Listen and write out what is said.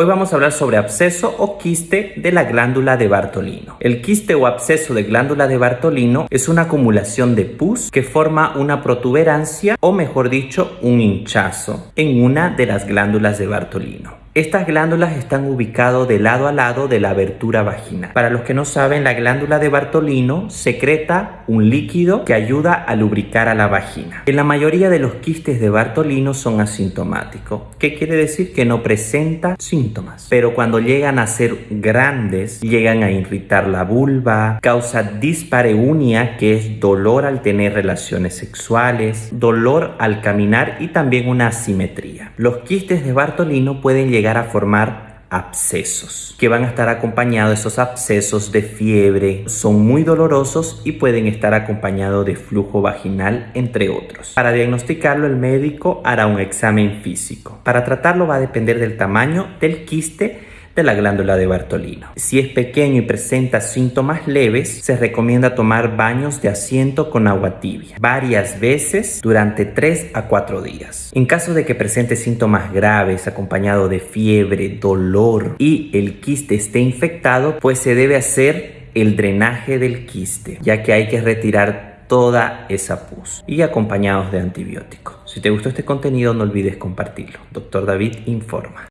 Hoy vamos a hablar sobre absceso o quiste de la glándula de Bartolino. El quiste o absceso de glándula de Bartolino es una acumulación de pus que forma una protuberancia o mejor dicho un hinchazo en una de las glándulas de Bartolino. Estas glándulas están ubicadas de lado a lado de la abertura vaginal. Para los que no saben, la glándula de Bartolino secreta un líquido que ayuda a lubricar a la vagina. En la mayoría de los quistes de Bartolino son asintomáticos, que quiere decir que no presenta síntomas. Pero cuando llegan a ser grandes, llegan a irritar la vulva, causa dispareunia, que es dolor al tener relaciones sexuales, dolor al caminar y también una asimetría. Los quistes de Bartolino pueden llegar a formar abscesos que van a estar acompañados esos abscesos de fiebre son muy dolorosos y pueden estar acompañados de flujo vaginal entre otros. Para diagnosticarlo el médico hará un examen físico. Para tratarlo va a depender del tamaño del quiste la glándula de Bartolino. Si es pequeño y presenta síntomas leves, se recomienda tomar baños de asiento con agua tibia varias veces durante 3 a 4 días. En caso de que presente síntomas graves acompañado de fiebre, dolor y el quiste esté infectado, pues se debe hacer el drenaje del quiste, ya que hay que retirar toda esa pus y acompañados de antibióticos. Si te gustó este contenido no olvides compartirlo. Doctor David informa.